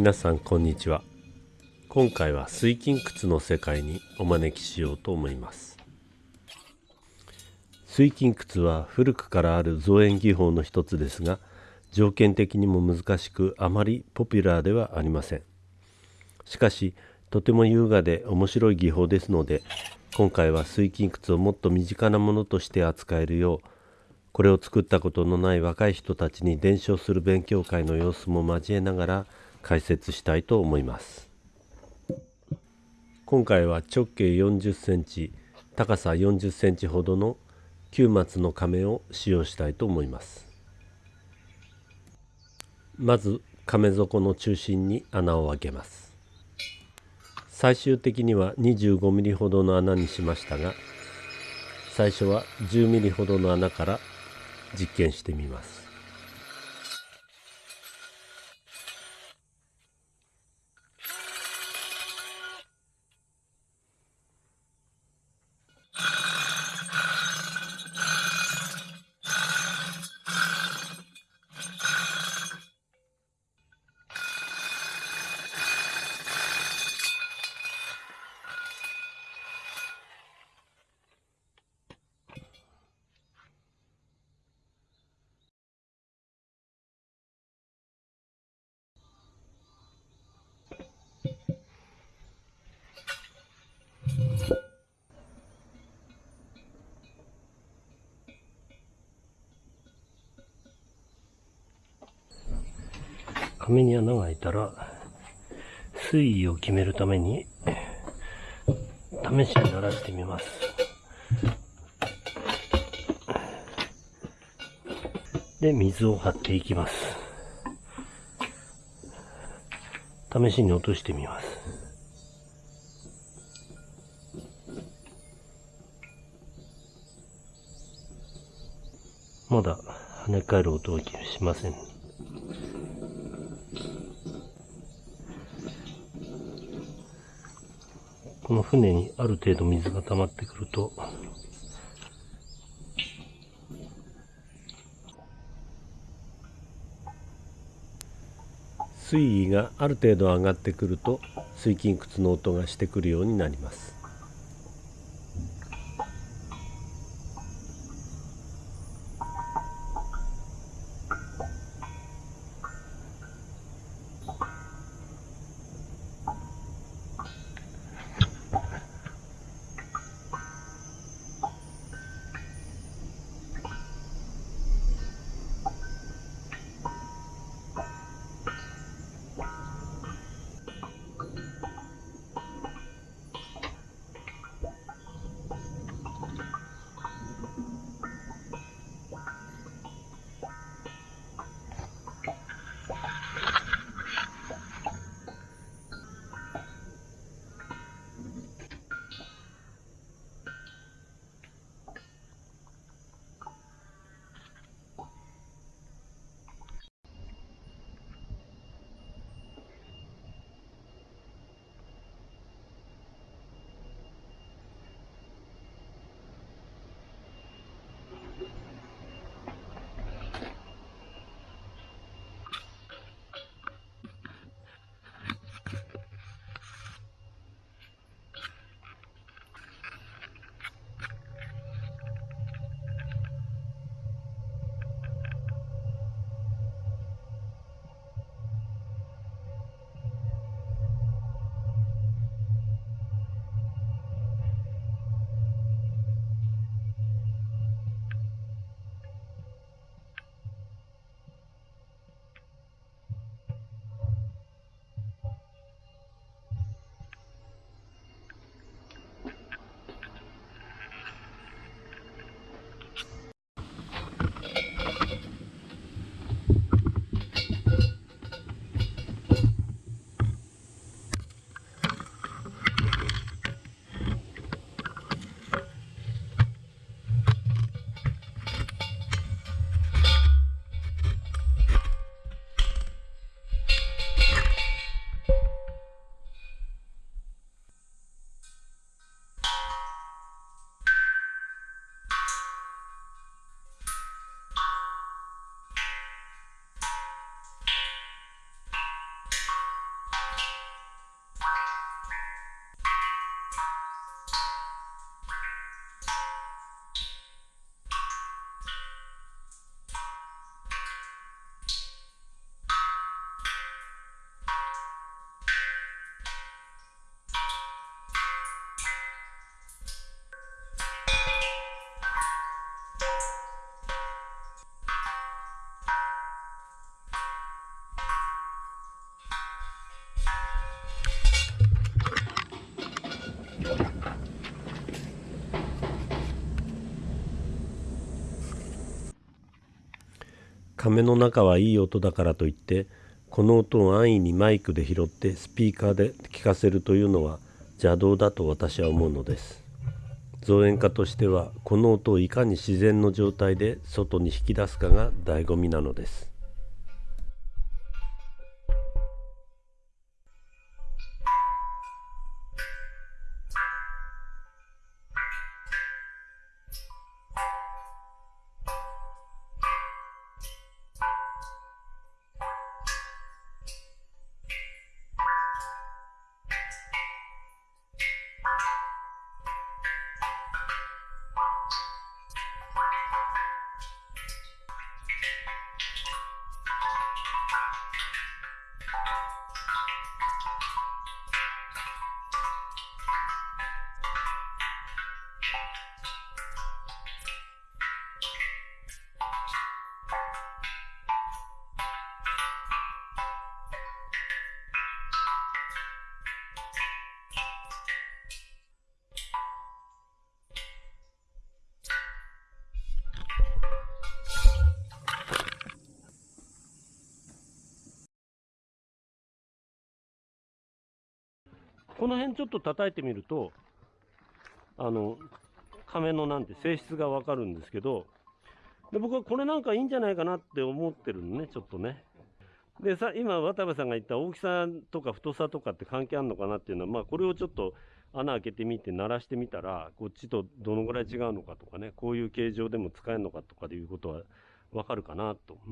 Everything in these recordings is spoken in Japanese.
皆さんこんにちは。今回は水筋窟の世界にお招きしようと思います。水筋窟は古くからある造園技法の一つですが条件的にも難しくあまりポピュラーではありません。しかしとても優雅で面白い技法ですので今回は水筋窟をもっと身近なものとして扱えるようこれを作ったことのない若い人たちに伝承する勉強会の様子も交えながら解説したいと思います。今回は直径40センチ高さ40センチほどの9松の亀を使用したいと思います。まず亀底の中心に穴を開けます。最終的には25ミリほどの穴にしましたが最初は10ミリほどの穴から実験してみます。紙に穴が開いたら水位を決めるために試しに鳴らしてみます。で水を張っていきます。試しに落としてみます。まだ跳ね返る音はしません。この船にある程度水が溜まってくると、水位がある程度上がってくると水筋窟の音がしてくるようになります。亀の中はいい音だからといってこの音を安易にマイクで拾ってスピーカーで聞かせるというのは邪道だと私は思うのです。造園家としてはこの音をいかに自然の状態で外に引き出すかが醍醐味なのです。この辺ちょっと叩いてみるとあの亀のなんて性質がわかるんですけどで僕はこれなんかいいんじゃないかなって思ってるのねちょっとね。でさ今渡部さんが言った大きさとか太さとかって関係あるのかなっていうのはまあこれをちょっと穴開けてみて鳴らしてみたらこっちとどのぐらい違うのかとかねこういう形状でも使えるのかとかいうことはわかるかなと、う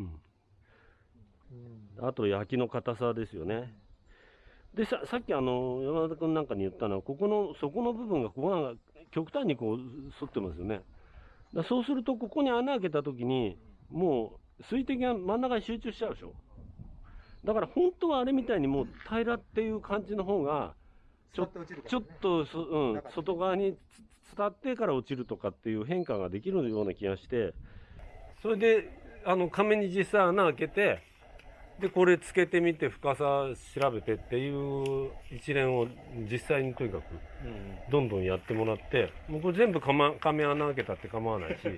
ん、あと焼きの硬さですよねでささっきあの山田君なんかに言ったのはここの底の部分がここが極端にこう反ってますよね。だそうするとここに穴開けた時にもう水滴が真ん中に集中しちゃうでしょ。だから本当はあれみたいにもう平らっていう感じの方がちょね、ちょっとそ、うん、外側に伝ってから落ちるとかっていう変化ができるような気がして。それであの亀に実際穴開けてでこれつけてみて深さ調べてっていう一連を実際にとにかくどんどんやってもらってもうこれ全部か、ま、亀穴開けたって構わないし。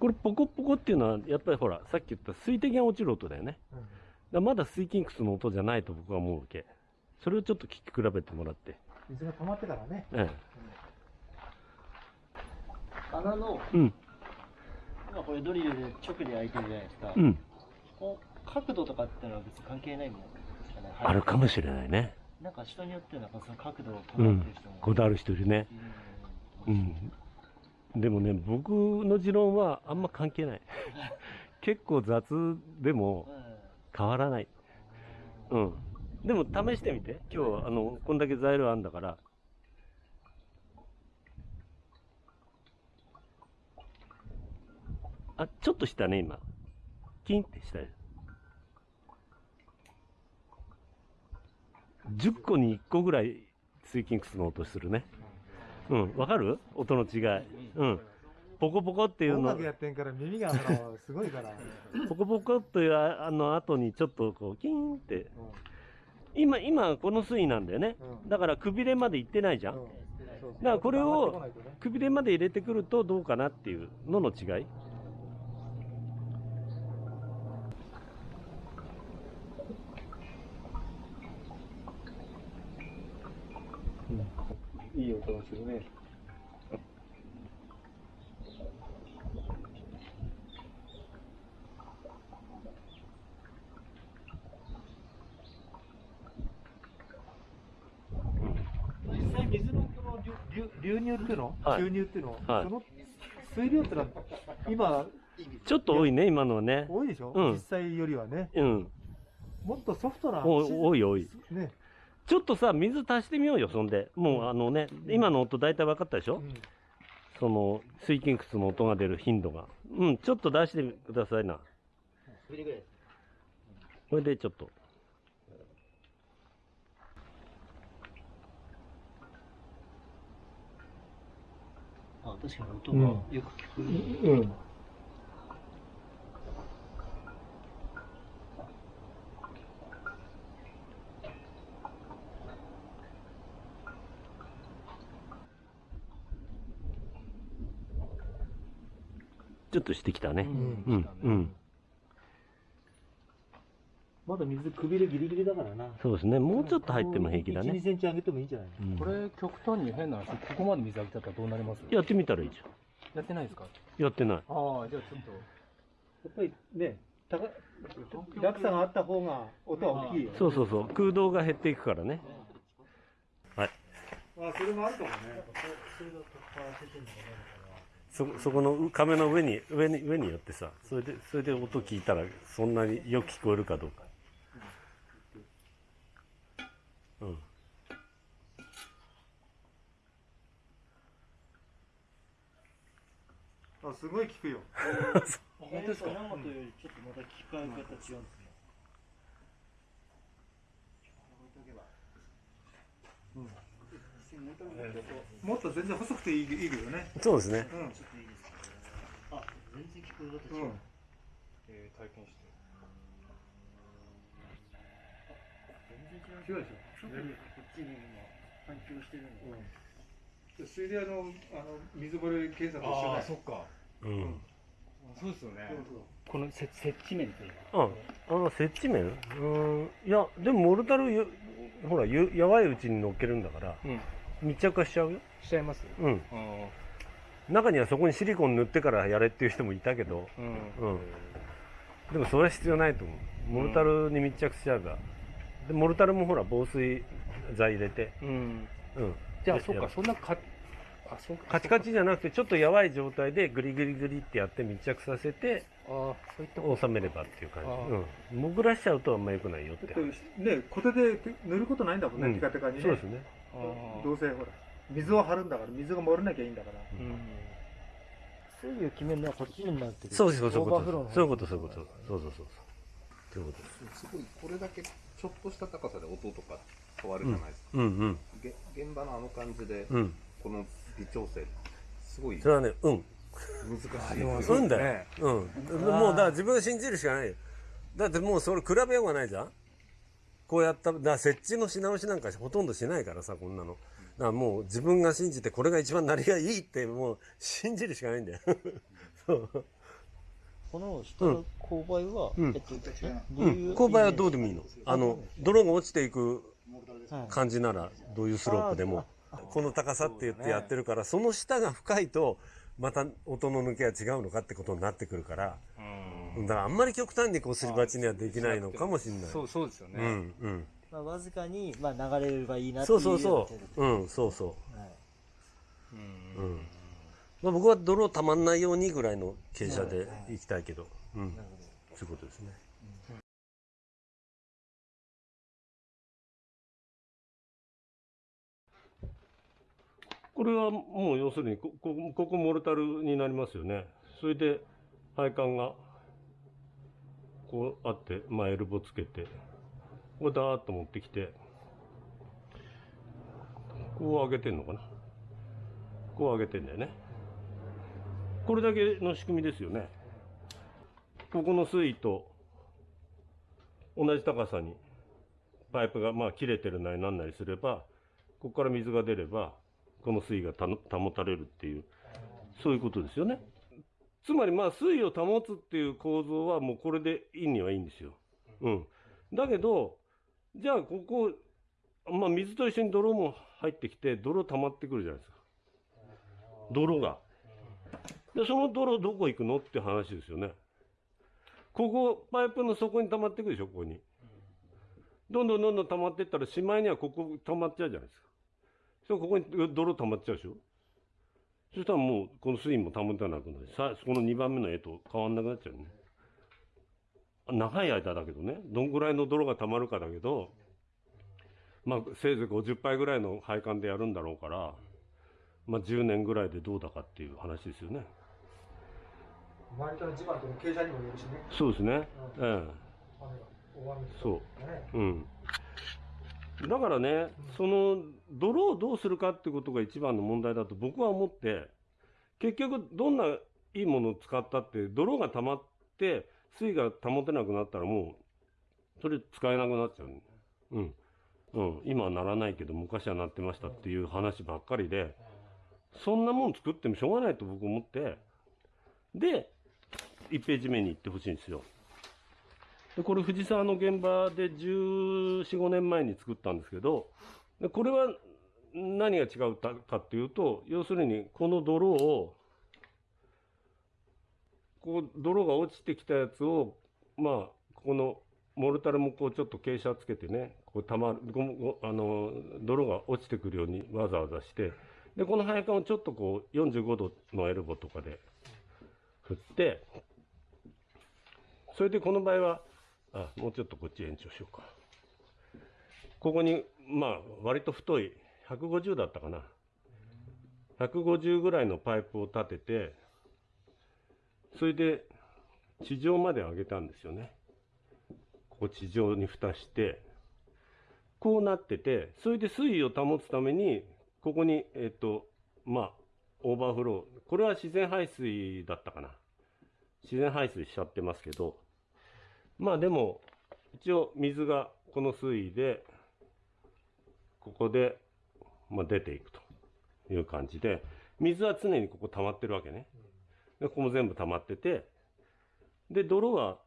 これポコポコっていうのはやっぱりほらさっき言った水滴が落ちる音だよね、だまだ水金窟の音じゃないと僕は思うわけ。それをちょっと聞き比べてもらって。水が溜まってからね、ええ、穴の、うん、今これドリルで直で開いてるじゃないですか。うん。こう角度とかってのは別に関係ないもんね。あるかもしれないね。なんか人によってはその角度をこだわってる人も、うん、こだわる人いるね。うん。でもね、僕の持論はあんま関係ない。結構雑でも変わらない。うん。でも試してみて。今日、あの、こんだけ材料あるんだから、あ、ちょっとしたね、今。キンってしたよ。10個に1個ぐらいスイキンクスの音するね。うん、わかる？音の違い。うん。ポコポコっていうの。音楽やってんから耳がすごいから。ポコポコっていうあの後にちょっとこう、キンって。今、今この水位なんだよね。だからくびれまで行ってないじゃん。だからこれをくびれまで入れてくるとどうかなっていうのの違い。いい音がするね。実際水のこの流流入っていうの、はい、流入っていうの、はい、その水量ってのは今ちょっと多いね今のはね。多いでしょ、うん、実際よりはね、うん、もっとソフトな多い多い。ねちょっとさ、水足してみようよ、そんで。もうあのね、今の音大体分かったでしょ、うん、その、水筋窟の音が出る頻度が。うん、ちょっと出してくださいな。これでちょっと。あ、確かに音がよく聞こえる。うん、うんちょっとしてきたね。ううんん。うん。まだ水くびれギリギリだからな。そうですね。もうちょっと入っても平気だ1、2ね。センチ上げてもいいんじゃないうんこれ極端に変な話、ここまで水あげちゃったらどうなります？やってみたらいいじやってないですか？ゃん。やってない。ああ、じゃあちょっと。やっぱりね、高落差があった方が音は大きいよ。そうそうそう。空洞が減っていくからね。はい。あ、それもあるかもね。そ、そこの壁の上に、上に、上によってさ、それで、それで音聞いたら、そんなによく聞こえるかどうか。うん。あ、すごい聞くよ。本当ですか？よりちょっとまた聞かれ方違うんですね。もっと全然細くていいいいけどね。そうですね。あ、全然聞こえ方違う。うん。えー、体験して。全然違う。違うでしょ。こっちに今反響してるのが。うん。水田のあの水漏れ検査と一緒だよ。そっか。うん。そうですよね。この接接地面というか。あ、あの、接地面？うん。いや、でもモルタルよ、ほら、ゆやわいうちに乗っけるんだから、うん。密着化しちゃうよ。しちゃいます？うん。あ中にはそこにシリコン塗ってからやれっていう人もいたけど、あ。うん。うん。でもそれは必要ないと思う。モルタルに密着しちゃえば。で、モルタルもほら、防水剤入れて、うん。うん。じゃあ、そっか、やそんなか、あ、そうか。カチカチじゃなくて、ちょっとやわい状態でグリグリグリってやって密着させて、ああ、そういったこ収めればっていう感じ。うん。潜らしちゃうとあんま良くないよってね、コテで塗ることないんだもんね、うんテカテカにね。そうですね。どうせほら、水を張るんだから、水が漏れなきゃいいんだから。うん。水位を決めるのはこっちになってる。そうそうそうそういうことそういうこと。そうそうそうそう。ということです。すごいこれだけちょっとした高さで音とか変わるじゃないですか、うんうん。げ現場のあの感じで、うん。この微調整すごいそれはね、うん。難しいあうんだよ。うん。もうだから自分を信じるしかないよ。だってもうそれ比べようがないじゃんこうやった、だ設置のし直しなんかほとんどしないからさ、こんなの。だからもう自分が信じてこれが一番なりがいいってもう信じるしかないんだよ。そう。この下の勾配は、うんえっと、う。ういうん勾配はどうでもいいの。あの、泥が落ちていくはい感じなら、どういうスロープでも。この高さって言ってやってるから、その下が深いと、また音の抜けが違うのかってことになってくるから、だからあんまり極端にこうすり鉢にはできないのかもしれない。そう、そうですよね。うん、うん。まあ、わずかに、まあ、流れればいいなってそいううそうそ程度でう。うん、そうそはいう。うん。まあ僕は泥たまんないようにぐらいの傾斜で行きたいけど、うん。そういうことですね。これはもう要するにこ、こここモルタルになりますよね。それで配管がこうあって、まあエルボつけて、これダーッと持ってきて、こう上げてんのかな？こう上げてんだよね。これだけの仕組みですよね。ここの水位と同じ高さにパイプがまあ切れてるなりなんなりすれば、ここから水が出れば、この水位がた保たれるっていう、そういうことですよね。つまりまあ水位を保つっていう構造はもうこれでいいにはいいんですよ。うん。だけど、じゃあここ、まあ水と一緒に泥も入ってきて、泥溜まってくるじゃないですか。泥が。で、その泥どこ行くのって話ですよね。ここ、パイプの底に溜まってくるでしょ、ここに。どんどんどんどん溜まってったら、しまいにはここ溜まっちゃうじゃないですか。そしたらここに泥溜まっちゃうでしょ。そしたらもう、この水位も保たなくなる。さ、この2番目の絵と変わんなくなっちゃうね。長い間だけどね、どんぐらいの泥が溜まるかだけど、まあ、せいぜい50杯ぐらいの配管でやるんだろうから、まあ、10年ぐらいでどうだかっていう話ですよね。周りとの地盤との傾斜にもよるしね。そうですね。ええ。雨が、大雨とかそう。ね。うん。だからね、その、泥をどうするかってことが一番の問題だと僕は思って、結局どんないいものを使ったって、泥が溜まって、水位が保てなくなったらもう、それ使えなくなっちゃう。うん。うん。今はならないけど、昔はなってましたっていう話ばっかりで、そんなもん作ってもしょうがないと僕思って、で、1ページ目に行ってほしいんですよ。でこれ藤沢の現場で14、5年前に作ったんですけど、でこれは何が違うかっていうと、要するにこの泥を、こう泥が落ちてきたやつを、まあ、このモルタルもこうちょっと傾斜つけてね、こうたまる、あの、泥が落ちてくるようにわざわざして、で、この配管をちょっとこう45度のエルボとかで振って、それでこの場合は、あ、もうちょっとこっち延長しようか。ここに、まあ、割と太い、150だったかな。150ぐらいのパイプを立てて、それで地上まで上げたんですよね。ここ地上に蓋して、こうなってて、それで水位を保つために、ここに、えっ、と、まあ、オーバーフロー。これは自然排水だったかな。自然排水しちゃってますけど、まあでも、一応水がこの水位で、ここで、まあ、出ていくという感じで、水は常にここ溜まってるわけね。でここも全部溜まってて、で、泥は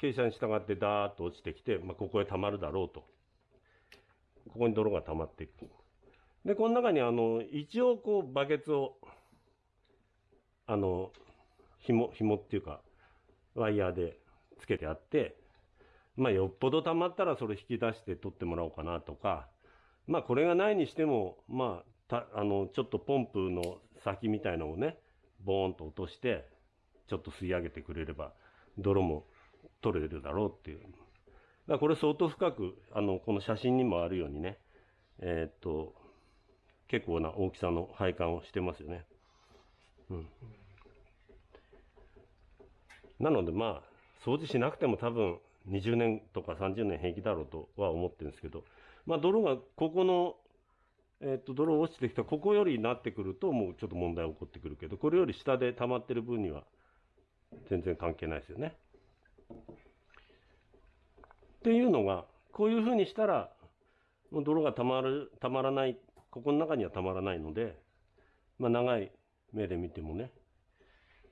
傾斜に従ってダーッと落ちてきて、まあ、ここへ溜まるだろうと。ここに泥が溜まっていく。で、この中にあの、一応こうバケツを、あの、紐、紐っていうか、ワイヤーでつけてあって、まあ、よっぽど溜まったらそれ引き出して取ってもらおうかなとか、まあ、これがないにしても、まあ、たあの、ちょっとポンプの先みたいのをね、ボーンと落として、ちょっと吸い上げてくれれば、泥も取れるだろうっていう。だこれ相当深く、あの、この写真にもあるようにね、えー、っと、結構な大きさの配管をしてますよね。うん。なのでまあ、掃除しなくても多分20年とか30年平気だろうとは思ってるんですけど、まあ泥がここの、えっ、と、泥落ちてきたここよりになってくるともうちょっと問題起こってくるけど、これより下で溜まってる分には全然関係ないですよね。っていうのが、こういうふうにしたら、もう泥が溜まる、溜まらない、ここの中には溜まらないので、まあ長い目で見てもね、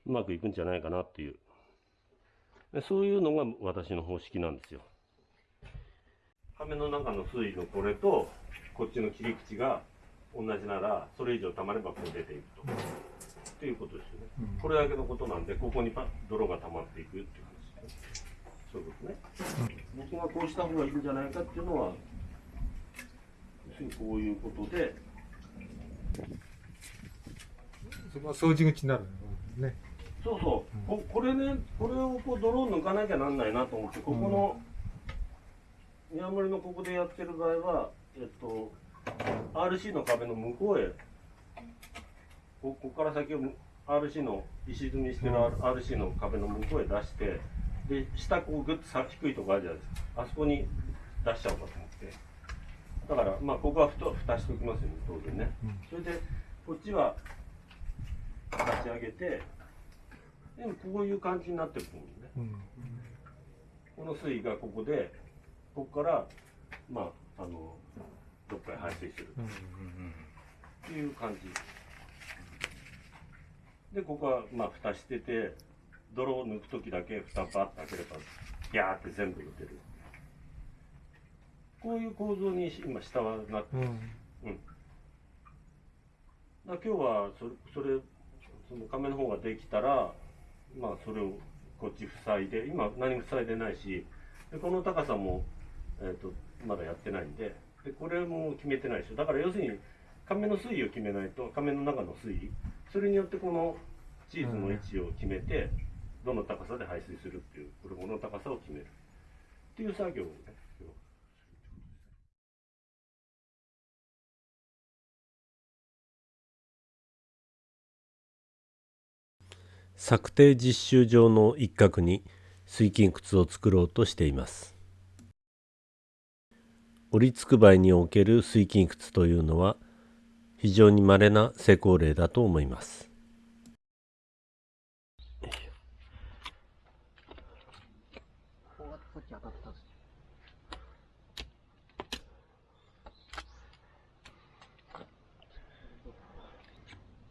うまくいくんじゃないかなっていうそういうのが私の方式なんですよ。亀の中の水位のこれと、こっちの切り口が同じなら、それ以上溜まればこう出ていくと。っていうことですよね。うん、これだけのことなんで、ここにパ泥が溜まっていくっていう話ですね。そういうことね。うん、僕がこうした方がいいんじゃないかっていうのは、要するにこういうことで、そこは掃除口になるね。そうそう、ここれね、これをこう泥を抜かなきゃなんないなと思って、ここの、宮森のここでやってる場合は、えっと、RC の壁の向こうへ、ここから先を RC の石積みしてる RC の壁の向こうへ出して、で、下こうグッとさ低いとこあるじゃないですか。あそこに出しちゃおうかと思って。だから、まあ、ここはふと蓋しておきますよね、当然ね。それで、こっちは出し上げて、でもこういう感じになってると思うね、うん、この水位がここでここからまああのどっかへ排水する。っていう感じ。でここはまあ蓋してて泥を抜く時だけ蓋バッと開ければギャーって全部抜ける。こういう構造に今下はなってる、うん、うん、だ今日はそれそれその亀の方ができたらまあそれをこっち塞いで今何も塞いでないしでこの高さも、えーと、まだやってないんででこれも決めてないでしょだから要するに亀の水位を決めないと亀の中の水位それによってこのチーズの位置を決めて、どの高さで排水するっていうこれの高さを決める。っていう作業をね策定実習場の一角に水金窟を作ろうとしています。折りつくばいにおける水金窟というのは非常に稀な成功例だと思います。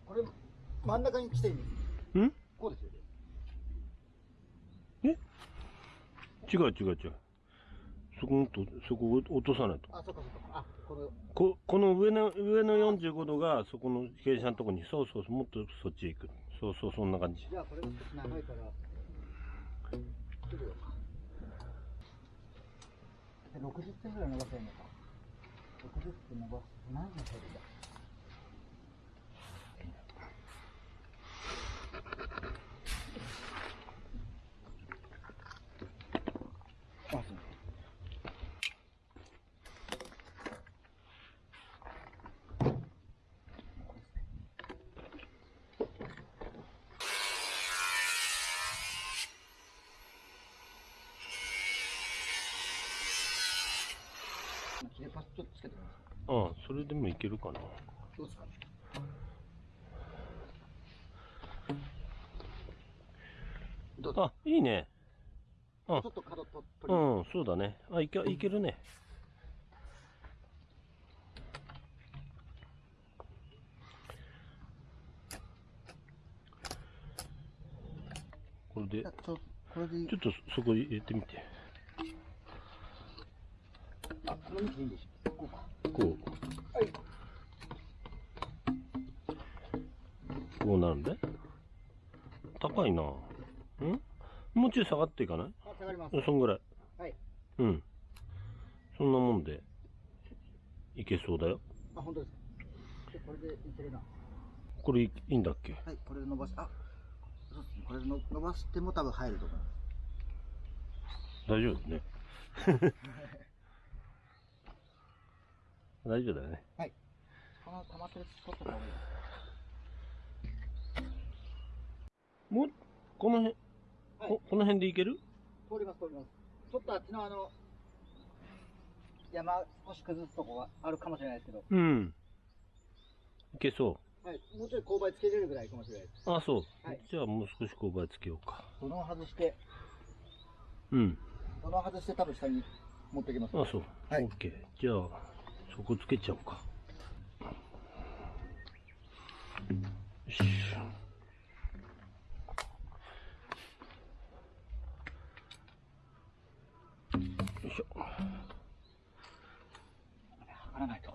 これ真ん中に来ていいんこうですよね。違う違う違う。そこもと、そこを落とさないと。あ、そっかそっか。あ、これ、こ、この上の、上の45度が、そこの傾斜のとこに、そうそうそう、もっとそっちへ行く。そうそう、そんな感じ。じゃあこれが少し長いから、ちょっとで60点ぐらい伸ばせるのか。60点伸ばす。何の距離だ？切れパスちょっとつけてみます。ああ、それでもいけるかな。どうですか？どうぞ。あ、いいね。あちょっと角と取りうん、そうだね。あ、いけ、いけるね。これで、ちょっとそこ入れてみて。こう。こう。なるんで。高いなう。んもう。ちょい下がっていかない、下がります。そんぐらい。はい。う。ん。そんなもんで、いけそう。だよ。あ、本当ですか。これでいけるな。これいいんだっけはい、これで伸ばし、あ、そう。ですね。これで伸ばしても多分入ると思います。大丈夫ね。大丈夫だよね。はい。この溜まってるスポットもう、この辺、はいここの辺でいける？通ります、通ります。ちょっとあっちのあの、山少し崩すとこがあるかもしれないですけど、うん。いけそはい、もうちょい勾配つけれるぐらいかもしれないです。う。あ、そう。はいじゃあもう少し勾配つけようか。土のを外して、うん。土のを外して多分下に持ってきます。あ、そう。はいオッケー。じゃあ、そこつけちゃおうか。よし。よいしょ。測らないと。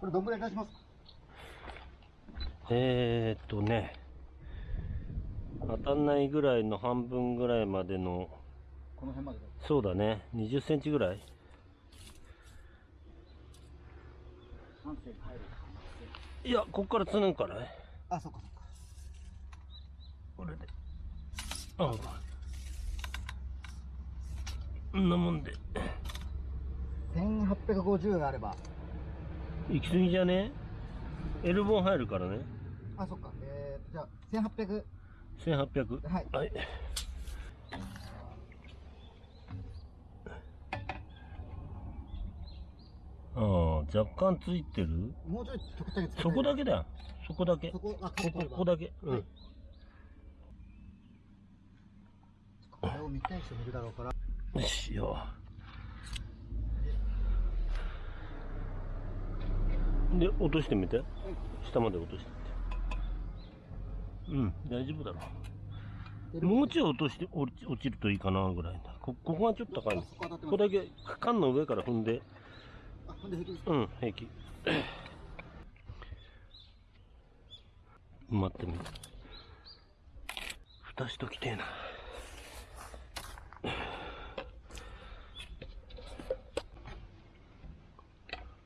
これどんぐらい出しますか？えーっとね、当たんないぐらいの半分ぐらいまでの、この辺までで。そうだね、20センチぐらい3センチ入る。いや、こっからつぬんからね。あ、そっかそっか。これで。ああ。こんなもんで。1850あれば。行き過ぎじゃね？エルボン入るからね。あ、そっか。えー、じゃあ、1800。1800。はいはい。ああ、若干ついてる？もうちょいちょくちょくつけてそこだけだよ。そこだけ。そこ、あ、ここ、ここだけ。うん。はいこれを見たい人もいるだろうから。よしよ。で、落としてみて。下まで落としてみて。うん、大丈夫だろう。もうちょい落として落ちるといいかなぐらいだ。こここがちょっと高いこここだけ缶の上から踏んで、あ、ほんで平気ですか？うん、平気。待ってみる。蓋しときてえな。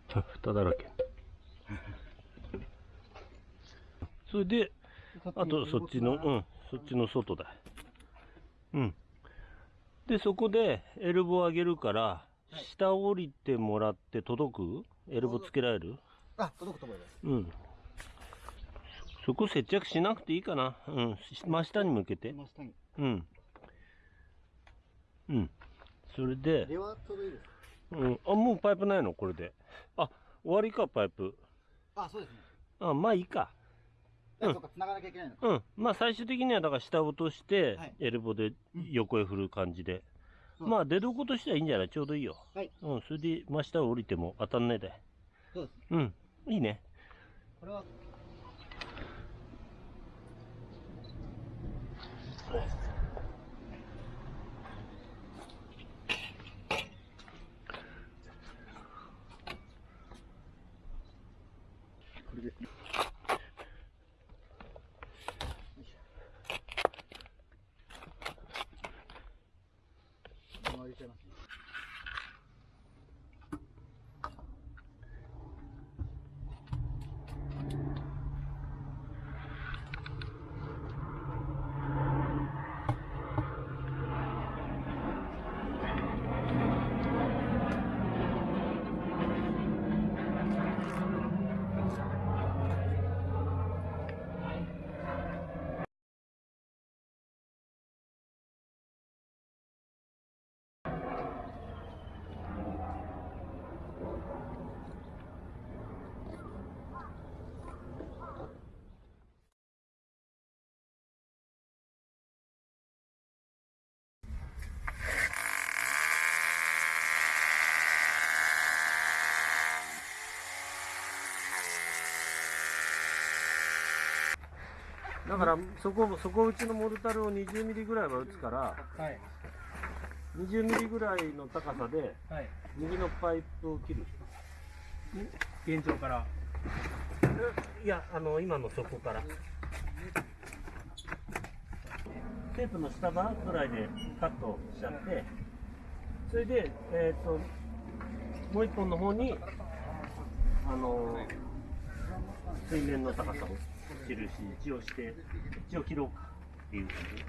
蓋だらけ。それで、あとそっちの、うん、そっちの外だ。うん。で、そこでエルボ上げるから、下降りてもらって届く？エルボつけられる？あ、届くと思います。うん。そこ接着しなくていいかな。うん。し真下に向けて。真下に。うん。うん。それで、では、いいです。うん。あ、もうパイプないの？これで。あ、終わりか、パイプ。あ、そうですね。あ、まあいいか。あ、そうか、繋がなきゃいけないのか。うん。まあ最終的にはだから下を落として、はいエルボで横へ振る感じで。うんまあ出どことしてはいいんじゃない？ちょうどいいよ。はい。うん。それで真下を降りても当たんないで。そうです。うん。いいね。これは、回りちゃいますだからそこ底打ちのモルタルを20ミリぐらいは打つからはい。20ミリぐらいの高さではい。右のパイプを切る。現状から。いやあの今の底から。テープの下側ぐらいでカットしちゃってそれでえっ、ともう一本の方にあの水面の高さを切るし一応して一応切ろうかっていう感じ。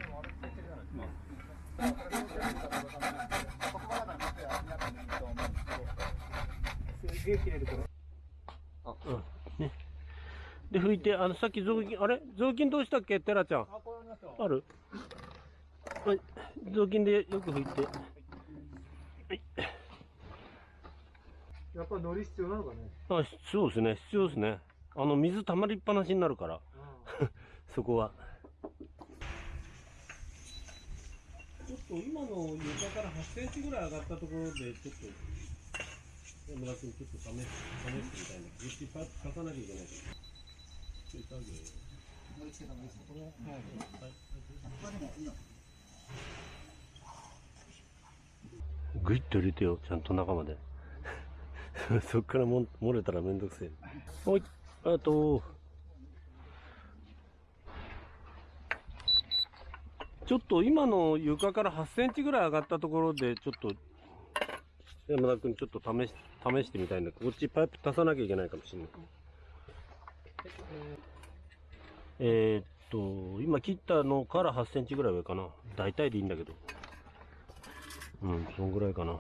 うん。ね。で拭いてあのさっき雑巾あれ？雑巾どうしたっけ？テラちゃん。ある？はい。雑巾でよく拭いて。やっぱ乗り必要なのかね。あそうですね。必要ですね。あの水溜まりっぱなしになるから そこは。ちょっと今の床から8センチぐらい上がったところでちょっと山田君ちょっと試し試してみたいんだけど実パイプ足さなきゃいけないちょい作業グイッと入れてよちゃんと中まで。そっからも漏れたらめんどくせえ。はいあとちょっと今の床から8センチぐらい上がったところでちょっと山田君ちょっと試し試してみたいんだ。こっちパイプ足さなきゃいけないかもしれない。えー、っと今切ったのから8センチぐらい上かな。大体でいいんだけど。うんそんぐらいかな。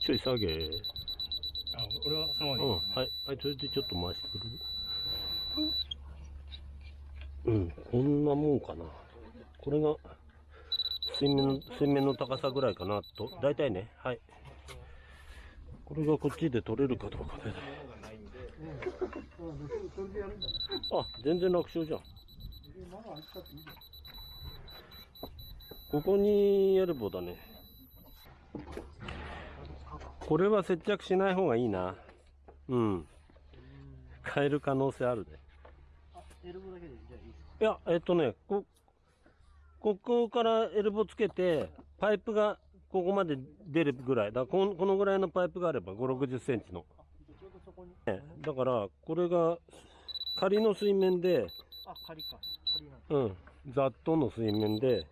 ちょい下げ。あ、俺はそのままうん、はい、はい、それでちょっと回してくれる？うん、うんこんなもんかな。これが、水面の、水面の高さぐらいかなと、大体ね、はい。これがこっちで取れるかどうかね。あ、全然楽勝じゃん。ここにエルボーだね。これは接着しない方がいいな。うん。変える可能性あるね。エルボだけでじゃあいいですか？いや、えっとね、こ、ここからエルボつけて、パイプがここまで出るぐらい。だからこのこのぐらいのパイプがあれば、5、60センチの。ねだから、これが、仮の水面で、あ、仮か。仮なんだ。うん、ざっとの水面で、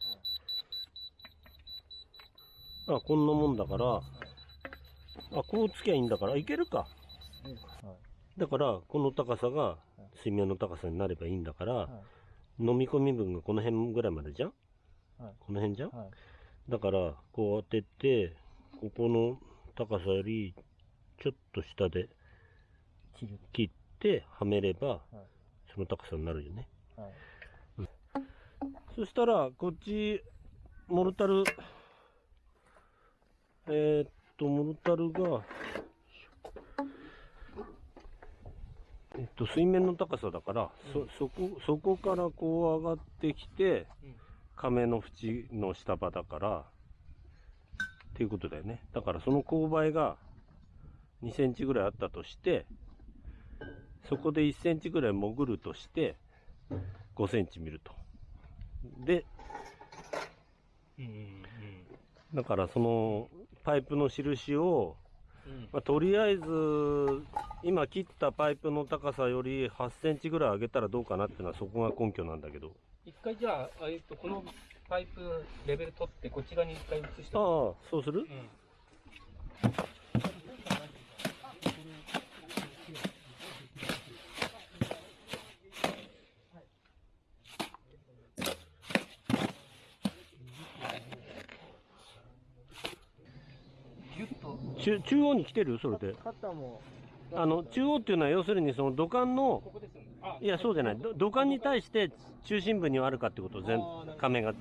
あ、こんなもんだから、あ、こうつきゃいいんだから、いけるか。だから、この高さが水面の高さになればいいんだから、飲み込み分がこの辺ぐらいまでじゃん、はい。この辺じゃん、はい。だから、こう当てて、ここの高さよりちょっと下で切ってはめれば、はい。その高さになるよね。はい。そしたら、こっち、モルタル、えーっと、モルタルが、えっと、水面の高さだから、そ、そこ、そこからこう上がってきて、亀の縁の下場だから、っていうことだよね。だからその勾配が2センチぐらいあったとして、そこで1センチぐらい潜るとして、5センチ見ると。で、うんうんだからそのパイプの印を、うん。まあ、とりあえず、今切ったパイプの高さより8センチぐらい上げたらどうかなっていうのはそこが根拠なんだけど。一回じゃあ、えっと、このパイプレベル取って、こっち側に一回移して。ああ、そうする？うん。ギュッと、中中央に来てる？それで。カッターも、あの、中央っていうのは要するにその土管のこ、こですよね。あ、いや、そうじゃない。ど土管に対して中心部にはあるかってこと、全あーなるほど亀が。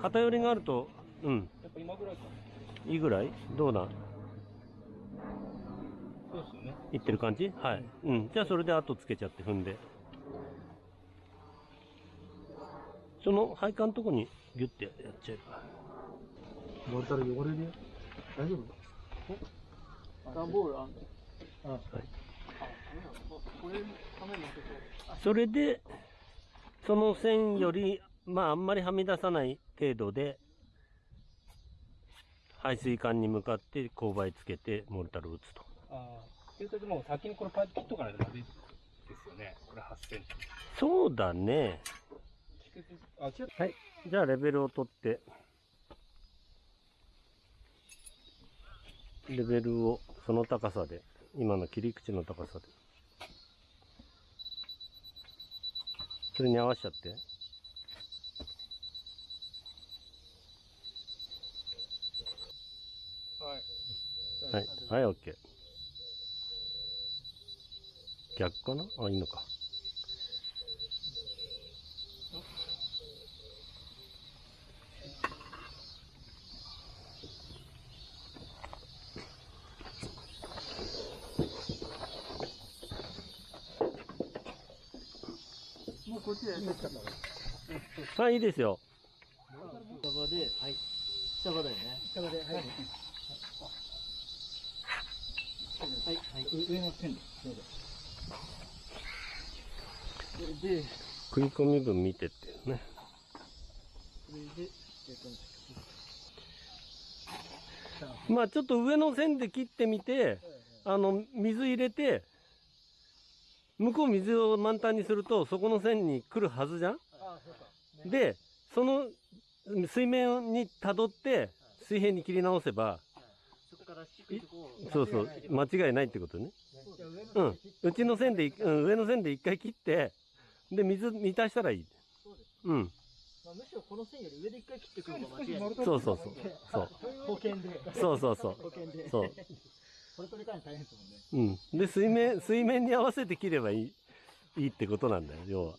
偏りがあると、うん、やっぱ今ぐらいか。いいぐらい？どうだ？そうですよね。いってる感じ？はい。うん。じゃあそれで後つけちゃって踏んで。その配管のとこにギュッてやっちゃえば。モルタル汚れるよ。大丈夫？段ボールあんの？それで、その線より、まああんまりはみ出さない程度で、排水管に向かって勾配つけてモルタルを打つと。ああ。もう先にこれパイプ切っとかないとダメですよね。これ8センチ。そうだね。蓄積あ、違う。はい。じゃあレベルを取って、レベルをその高さで、今の切り口の高さで。それに合わせちゃって。はい。はい。はい、オッケー。逆かな？あ、いいのか。こっちでやったから。はい、い。い。ですよ。下場で、はい。下場だよね。下まで、はい。はい、はい。上の線で、どうぞ。で、食い。込み分見てってね。それで、えっと、まあちょっと上の線で切ってみて、あの、水入れて、向こう水を満タンにすると、そこの線に来るはずじゃん？ああ、そうか。で、その水面に辿って、水平に切り直せば、そこから低いとこを、そうそう、間違いないってことね。うん。うちの線でい、うん、上の線で一回切って、で、水満たしたらいい。そうです。うん。まあ、むしろこの線より上で一回切ってくるのが間違いない。そうそうそう。そう。保険で。そうそうそう保険で。そう。これ取り替え大変ですもんね。うん。で、水面、水面に合わせて切ればいい、いいってことなんだよ、要は。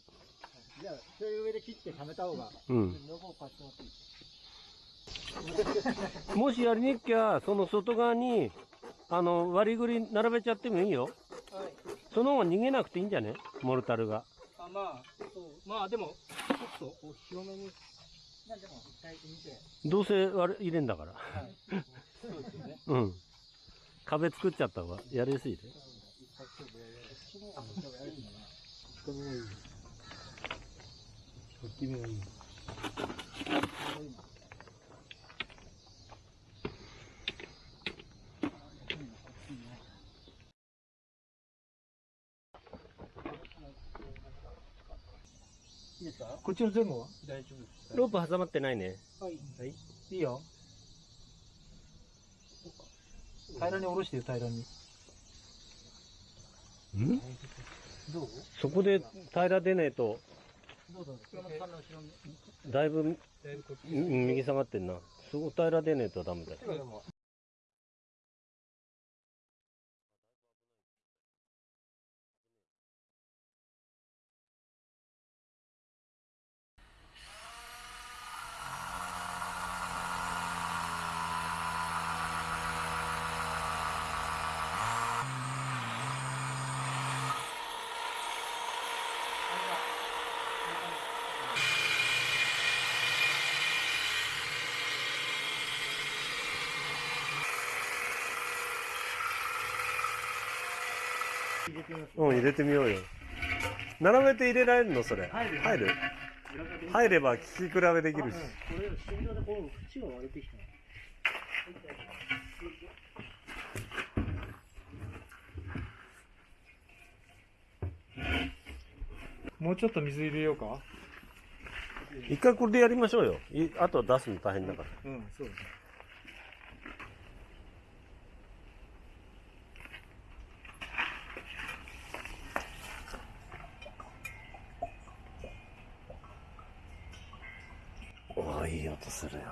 じゃあ、それ上で切ってはめた方が。うん。両方買ってもいいもしやりにくきゃ、その外側に、あの、割りぐり並べちゃってもいいよ。はい。その方が逃げなくていいんじゃね？モルタルが。あ、まあ、そう。まあでも、ちょっと、こう広めに。まあでも、一回見て。どうせ割れ入れんだから。はい。そうですよね。うん。壁作っちゃった方がやりやすいで。こっちの前後は？大丈夫です。ロープ挟まってないね。はい。はい。いいよ。平らに下ろしてよ、平らに。ん？どう？そこで平ら出ねえと。だいぶ右下がってんな。そこ平ら出ねえとダメだよ。うん、入れてみようよ。並べて入れられるの？それ。入る？入る？入れば聞き比べできるし。これ、心臓でこう、縁が割れてきた。もうちょっと水入れようか？一回これでやりましょうよ。いあとは出すの大変だから。うんそうですねおおいい音するよ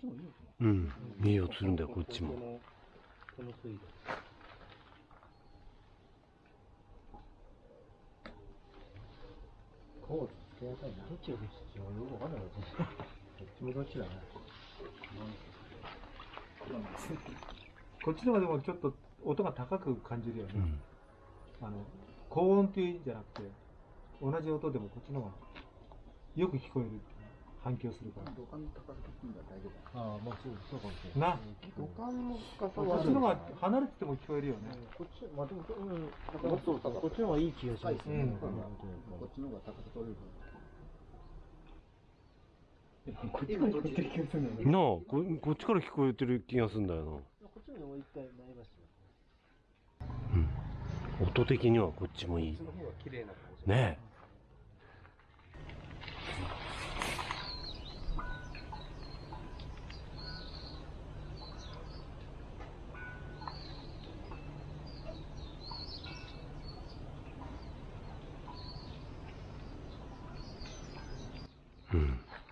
こっちもいいのかうんいい音するんだよこっちも。どっちがどっちよくわかんないわ。どっちもどっちだ？ね。こっちの方がでもちょっと音が高く感じるよね、うんあの高音っていうんじゃなくて同じ音でもこっちの方がよく聞こえる反響するから。土管の高さ大丈夫ああ、まあそう、そうかもしれない。な。土管の深さこはっちの方が離れてても聞こえるよね、こっち、まあでも、うん、だからこっちの方がいい気がしますね。うんこっちの方が高さ取れるこっちから聞こえてる気がするんだよね。なあここっちから聞こえてる気がするんだよこっちももう一回前橋な音的にはこっちもいい。その方が綺麗な感じ。ねえ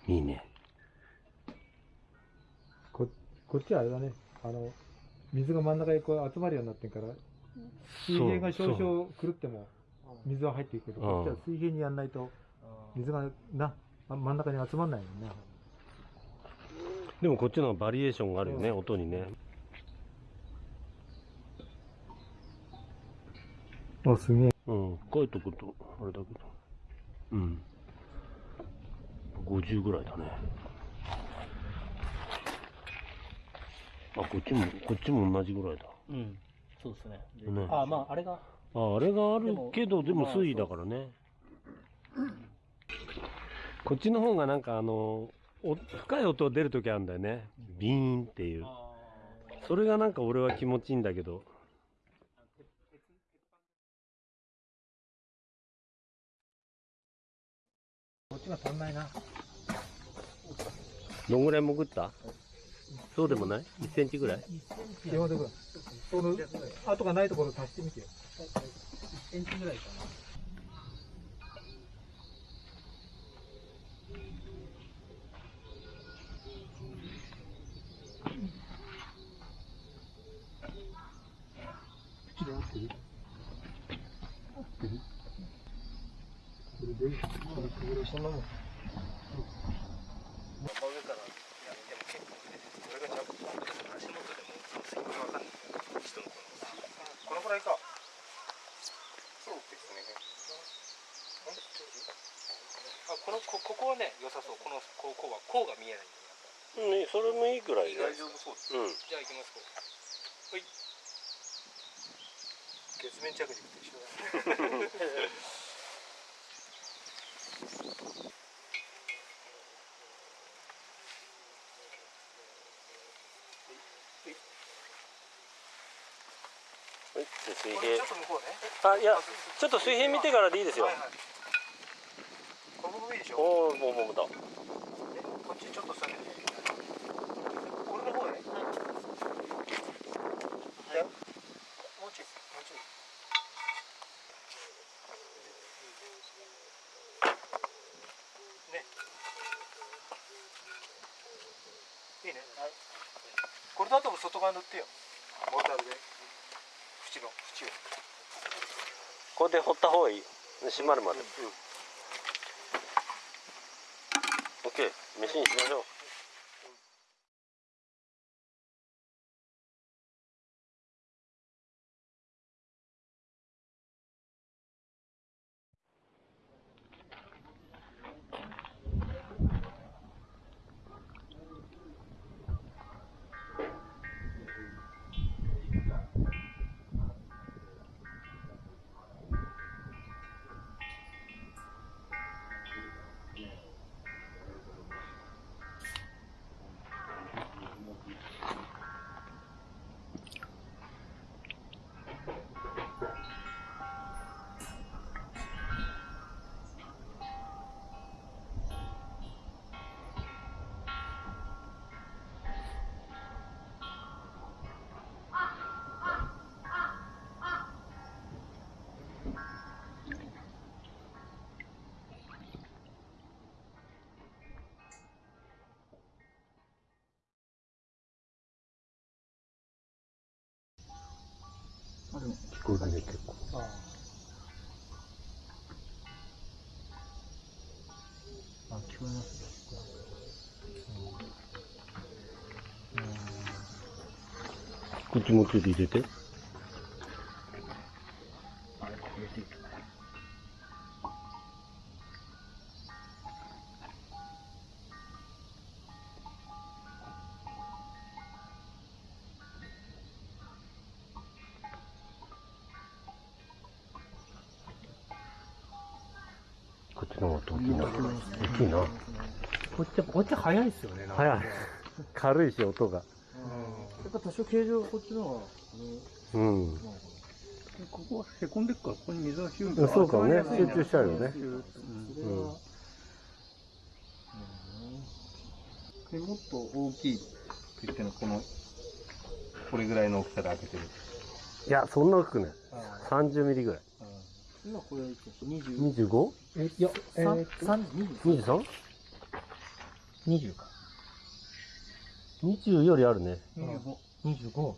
いいね。ここっちはあれだね。あの水が真ん中にこう集まるようになってるから水平が少々狂っても水は入っていくけどうんこっちは水平にやんないと水がなま真ん中に集まんないもんね。でもこっちのバリエーションがあるよね、音にね。あすげえ。うん書いとくとあれだけど。うん50ぐらいだね。あこっちもこっちも同じぐらいだ。うん、そうですね。でね。ああ、まあ、あれが、ああれがあるけどでもまあ水位だからね。こっちの方がなんかあのお深い音出るときあるんだよね。ビーンっていう。それがなんか俺は気持ちいいんだけど。こっちが足んないなどんぐらい潜った？そうでもない？1センチぐらい？山田君その跡がないところ足してみてよ1センチぐらいかな。このくらいか。そうですね。あ、このこここはね良さそう。このこうこうはこうが見えないんだよ。うんそれもいいぐらい大丈夫そうです。うんじゃあ行きますこう。はい。月面着陸と一緒だね。はい水これちょっと向こうね。あいやちょっと水平見てからでいいですよはいはい。この部分いいでしょ。おおもうもうだでこっちちょっと下げて。これの方ね。はい。もうちょい、もうちょい。ね。いいね。はい。これだと外側塗ってよ。モーターで。縁の縁を。これで掘った方がいい。閉まるまで。うん。オッケー。飯にしましょうくるね、結構。あ聞こえますね。うん。口もついて入れて。早いっすよね。なんか早い。軽いし、音が。やっぱ多少形状がこっちの方が、うん。ここはへこんでっから、ここに水がヒュンうんそうかもね集中しちゃうよねうんでもっと大きいって言ってのこのこれぐらいの大きさで開けてるいや、そんな大きくない。30ミリぐらい。今これいくつ ?20? 25?23? え、いや、えー、3? 20か。20よりあるね。25。25。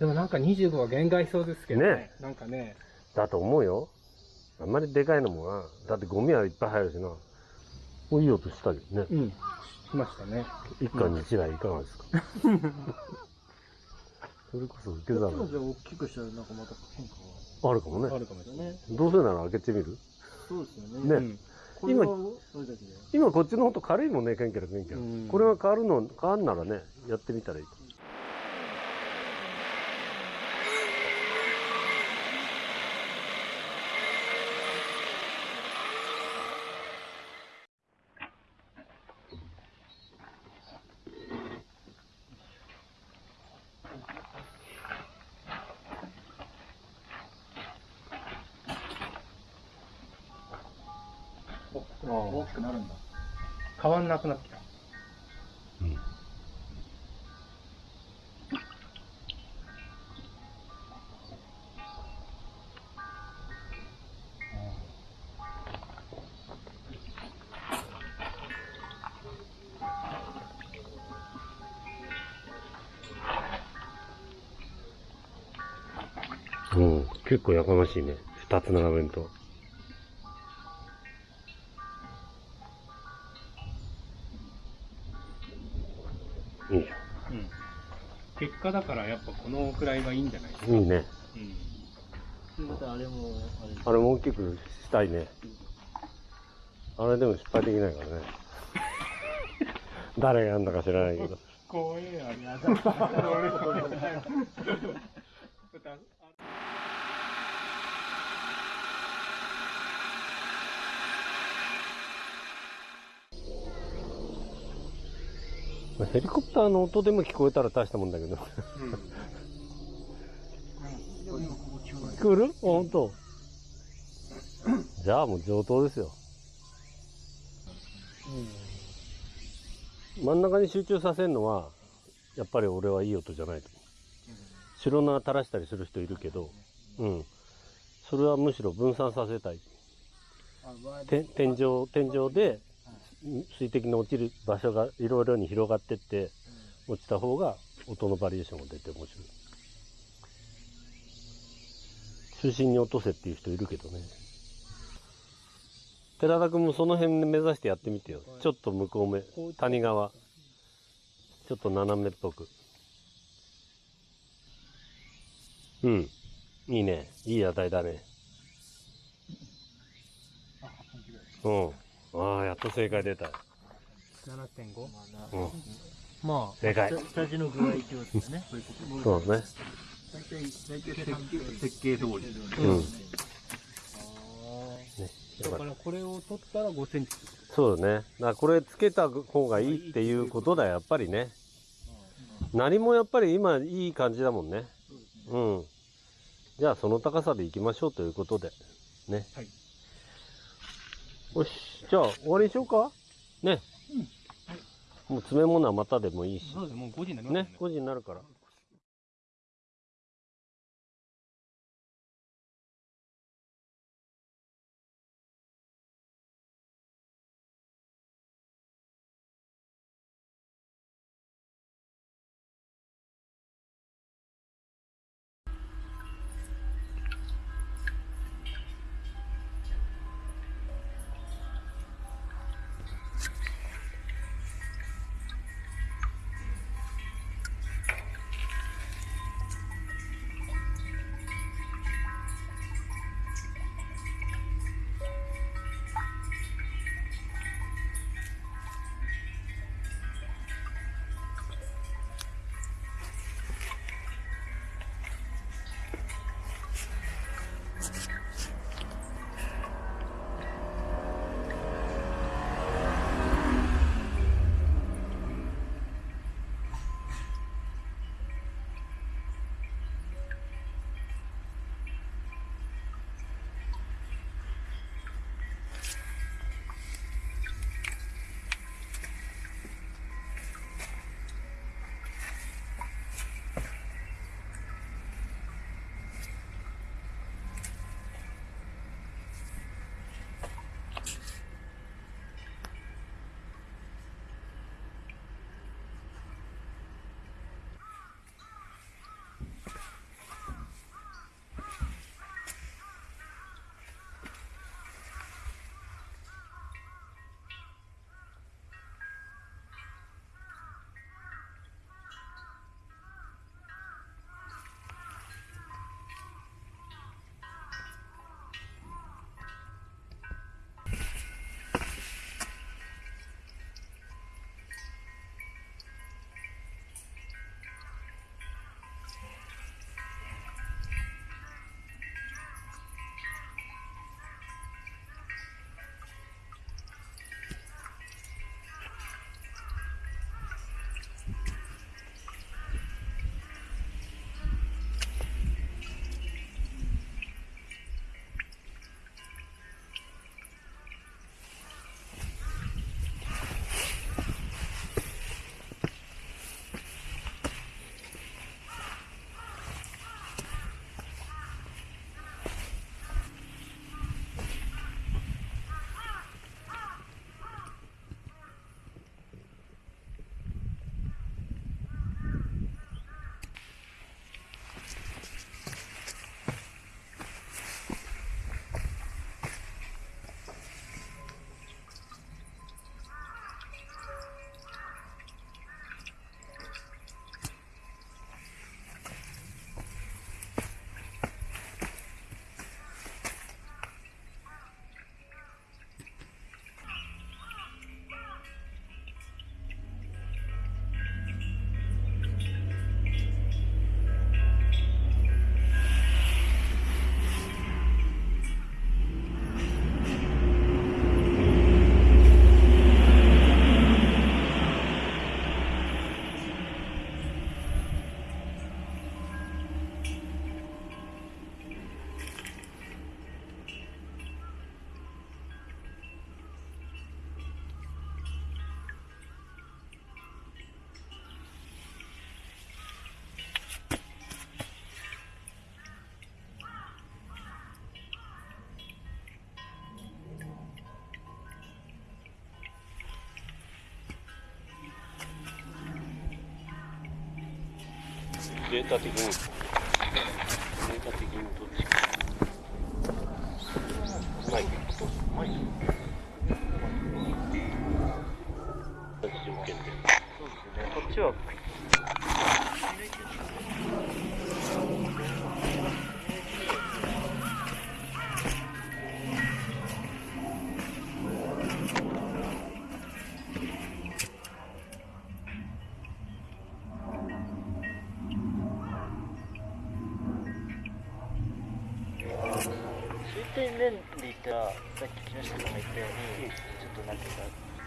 でもなんか25は限界そうですけどねなんかね、だと思うよ。あんまりでかいのもな。だってゴミはいっぱい入るしな。もういい音したけどね。うん、しましたね。一家に一台いかがですか それこそ受け皿大きくしたらなんかまた変化があるかもね。あるかもしれない。ね。どうせなら開けてみる？そうですよね。ねうんこれはそれだけで。今こっちの方と軽いもんね、ケンケラケンケラうん。これが変わるの、変わるならね、やってみたらいい。大結構やかましいね。二つ並べんと。いいじうん。結果だからやっぱこのくらいがいいんじゃないですか。ゃん。いいね。うん。あれも、あれ。あれも大きくしたいね。あれでも失敗できないからね。誰がやんだか知らないけど。怖えや ヘリコプターの音でも聞こえたら大したもんだけど。聞こえる？本当。じゃあもう上等ですよ。真ん中に集中させるのは、やっぱり俺はいい音じゃないと思う。白縄垂らしたりする人いるけど、うん。それはむしろ分散させたい。て天井、天井で水滴の落ちる場所がいろいろに広がってって、落ちた方が音のバリエーションが出て面白い。中心に落とせっていう人いるけどね。寺田君もその辺目指してやってみてよ。ちょっと向こう目、谷側。ちょっと斜めっぽく。うん。いいね。いい値だね。うん。ああ、やっと正解出た。7.5? うん。まあ、でかい。下地の具合ってことですね。そうね。大体大体設計設計通りうん。ね、だからこれを取ったら5センチ。そうだね。だからこれつけた方がいいっていうことだ、やっぱりね。何もやっぱり今いい感じだもんね。うん。じゃあその高さでいきましょうということで。ね。はい。よし。じゃあ終わりにしようかね。もう詰め物はまたでもいいし。そうですもう5時になりましたね。5時になるから。データ的にデータ的にどっちか。マイクマイク同じ条件でそうですねこっちは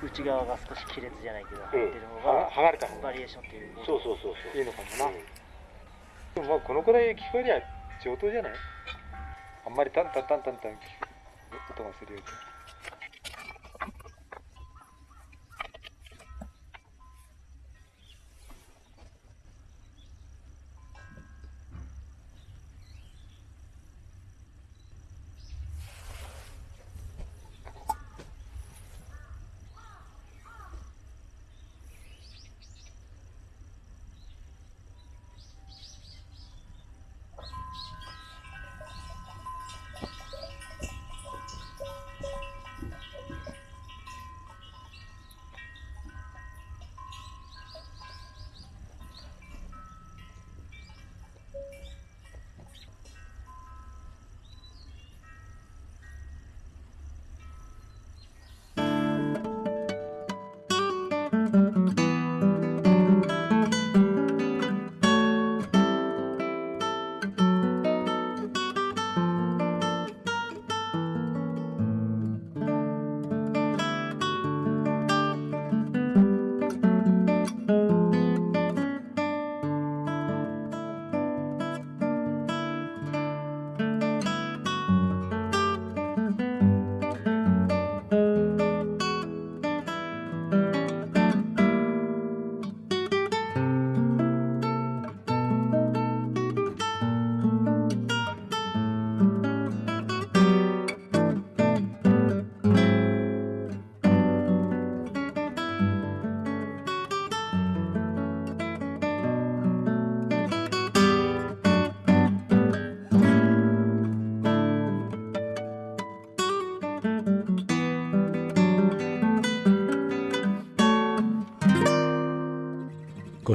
内側が少し亀裂じゃないけど入ってるのが、剥がれた方が。バリエーションっていうそうそうそうそう。いいのかもな、でもまあこのくらい聞こえりゃ上等じゃない？あんまりタンタンタンタンタン音がするより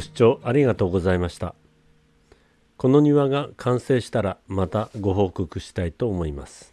視聴ありがとうございました。この庭が完成したらまたご報告したいと思います。